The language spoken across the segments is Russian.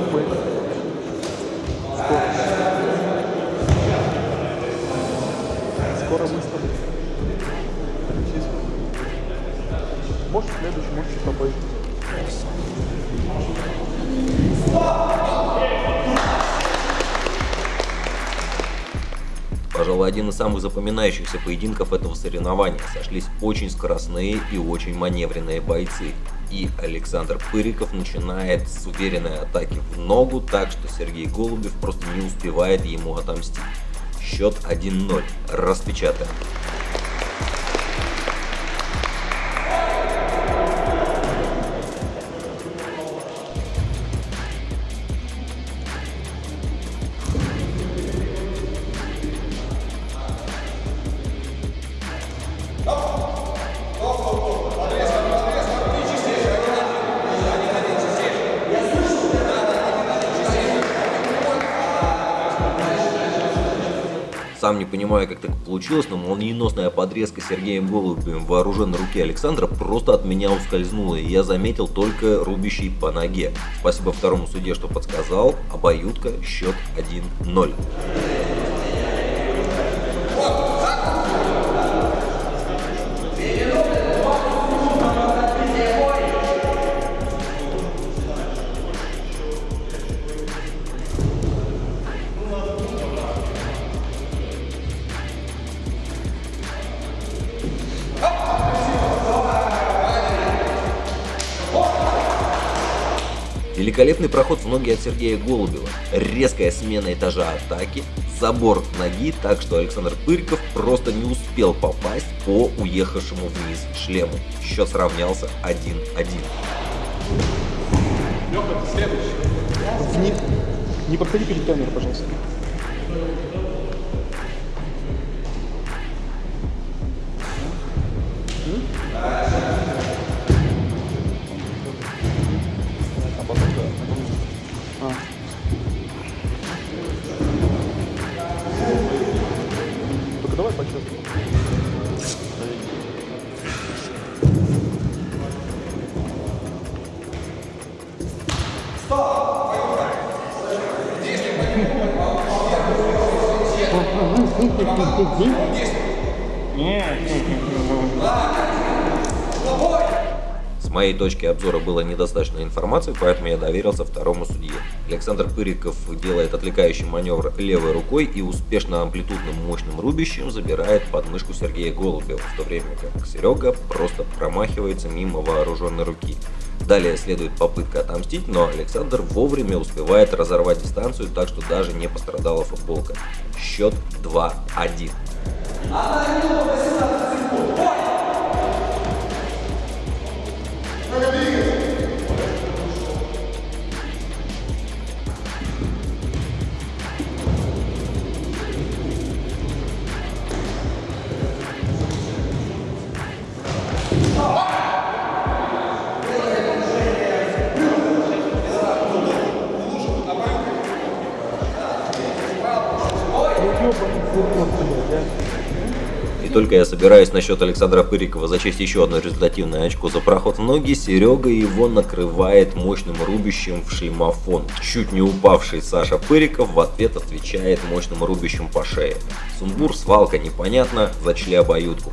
мы. Скоро. Скоро мы с тобой. Может, следующий, может, чуть. Пожалуй, один из самых запоминающихся поединков этого соревнования. Сошлись очень скоростные и очень маневренные бойцы. И Александр Пыриков начинает с уверенной атаки в ногу, так что Сергей Голубев просто не успевает ему отомстить. Счет 1-0. Распечатаем. Сам не понимаю, как так получилось, но молниеносная подрезка Сергеем Голубевым вооруженной руки Александра просто от меня ускользнула, и я заметил только рубящий по ноге. Спасибо второму суде, что подсказал. Обоюдка, счет 1-0. Великолепный проход в ноги от Сергея Голубева, резкая смена этажа атаки, забор ноги, так что Александр Пыриков просто не успел попасть по уехавшему вниз шлему. Счет сравнялся 1-1. Леха, ты следующий. Не, не подходи перед камерой, пожалуйста. А С моей точки обзора было недостаточно информации, поэтому я доверился второму судье. Александр Пыриков делает отвлекающий маневр левой рукой и успешно амплитудным мощным рубящим забирает подмышку Сергея Голубева, в то время как Серега просто промахивается мимо вооруженной руки. Далее следует попытка отомстить, но Александр вовремя успевает разорвать дистанцию, так что даже не пострадала футболка. Счет 2-1. И только я собираюсь насчет Александра Пырикова зачесть еще одно результативное очко за проход в ноги, Серега его накрывает мощным рубящим в шлемофон. Чуть не упавший Саша Пыриков в ответ отвечает мощным рубящим по шее. Сумбур, свалка, непонятно, зачли обоюдку.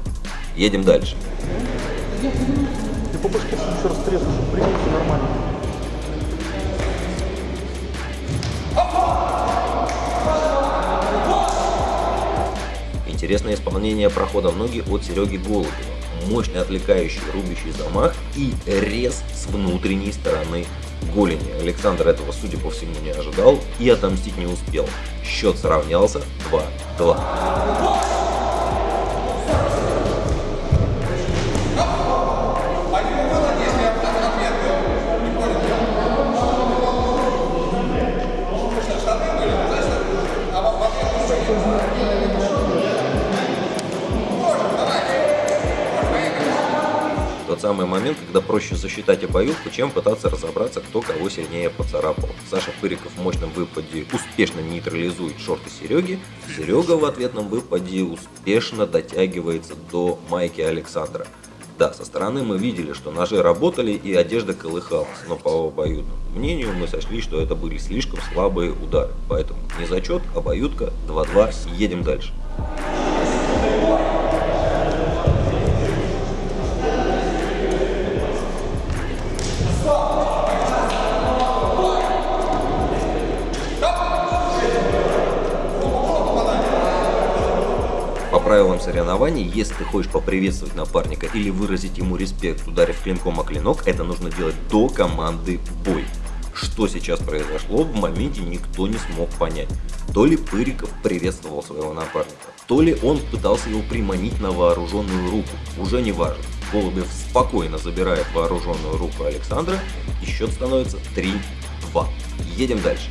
Едем дальше. Ты по башке еще раз треснешь, нормально. Интересное исполнение прохода в ноги от Сереги Голубева. Мощный отвлекающий рубящий замах и рез с внутренней стороны голени. Александр этого, судя по всему, не ожидал и отомстить не успел. Счет сравнялся 2-2. Самый момент, когда проще засчитать обоюдку, чем пытаться разобраться, кто кого сильнее поцарапал. Саша Пыриков в мощном выпаде успешно нейтрализует шорты Сереги, Серега в ответном выпаде успешно дотягивается до майки Александра. Да, со стороны мы видели, что ножи работали и одежда колыхалась, но по обоюдному мнению мы сочли, что это были слишком слабые удары. Поэтому не зачет, обоюдка, 2-2, едем дальше. Правилам соревнований, если ты хочешь поприветствовать напарника или выразить ему респект, ударив клинком о клинок, это нужно делать до команды «бой». Что сейчас произошло, в моменте никто не смог понять. То ли Пыриков приветствовал своего напарника, то ли он пытался его приманить на вооруженную руку, уже не важно. Голубев спокойно забирает вооруженную руку Александра, и счет становится 3-2. Едем дальше.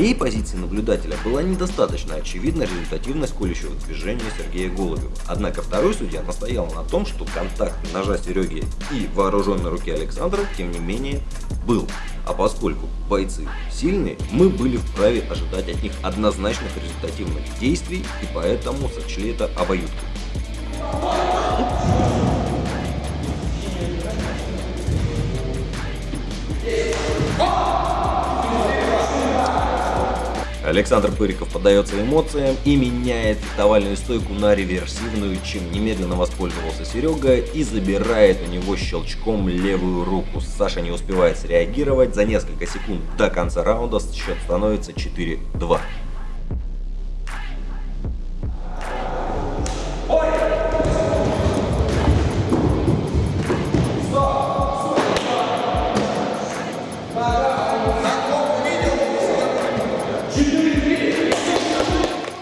Моей позиции наблюдателя была недостаточно очевидна результативность колющего движения Сергея Голубева. Однако второй судья настоял на том, что контакт ножа Сереги и вооруженной руки Александра, тем не менее, был. А поскольку бойцы сильные, мы были вправе ожидать от них однозначных результативных действий и поэтому сочли это обоюдкой. Александр Пыриков поддается эмоциям и меняет фехтовальную стойку на реверсивную, чем немедленно воспользовался Серега и забирает у него щелчком левую руку. Саша не успевает среагировать, за несколько секунд до конца раунда счет становится 4-2.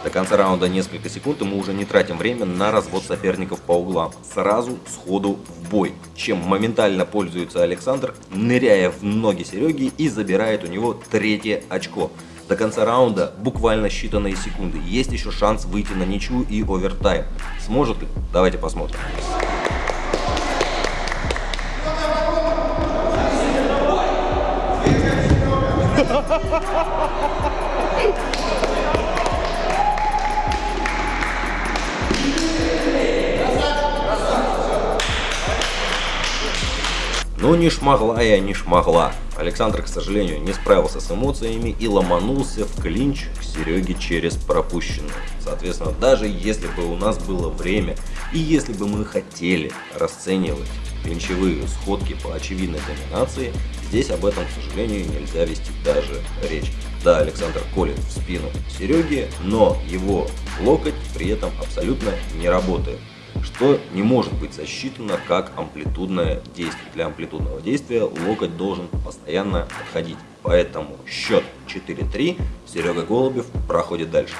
До конца раунда несколько секунд, и мы уже не тратим время на развод соперников по углам. Сразу сходу в бой, чем моментально пользуется Александр, ныряя в ноги Сереги и забирает у него третье очко. До конца раунда буквально считанные секунды. Есть еще шанс выйти на ничью и овертайм. Сможет ли? Давайте посмотрим. Ha ha ha ha! Ну не шмогла я, не шмогла. Александр, к сожалению, не справился с эмоциями и ломанулся в клинч к Сереге через пропущенную. Соответственно, даже если бы у нас было время и если бы мы хотели расценивать клинчевые сходки по очевидной доминации, здесь об этом, к сожалению, нельзя вести даже речь. Да, Александр колет в спину Сереги, но его локоть при этом абсолютно не работает что не может быть засчитано как амплитудное действие. Для амплитудного действия локоть должен постоянно отходить. Поэтому счет 4-3, Серега Голубев проходит дальше.